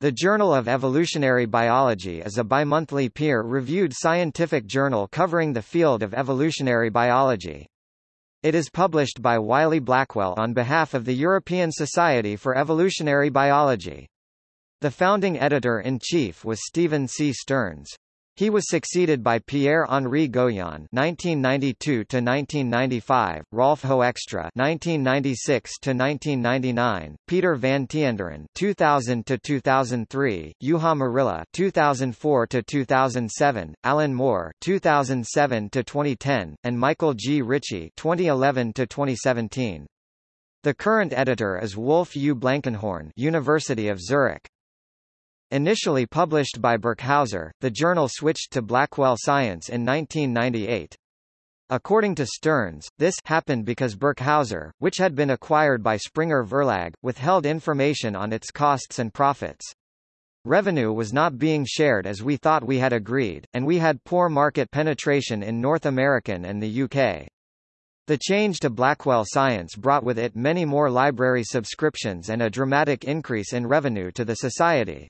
The Journal of Evolutionary Biology is a bimonthly peer-reviewed scientific journal covering the field of evolutionary biology. It is published by Wiley Blackwell on behalf of the European Society for Evolutionary Biology. The founding editor-in-chief was Stephen C. Stearns. He was succeeded by Pierre-Henri Gouyon (1992–1995), Rolf Hoekstra (1996–1999), Peter van Tienderen (2000–2003), Juha Merilä (2004–2007), Alan Moore (2007–2010), and Michael G. Ritchie (2011–2017). The current editor is Wolf U. Blanckenhorn, University of Zurich. Initially published by Birkhäuser, the journal switched to Blackwell Science in 1998. According to Stearns, this happened because Birkhäuser, which had been acquired by Springer Verlag, withheld information on its costs and profits. Revenue was not being shared as we thought we had agreed, and we had poor market penetration in North American and the UK. The change to Blackwell Science brought with it many more library subscriptions and a dramatic increase in revenue to the Society.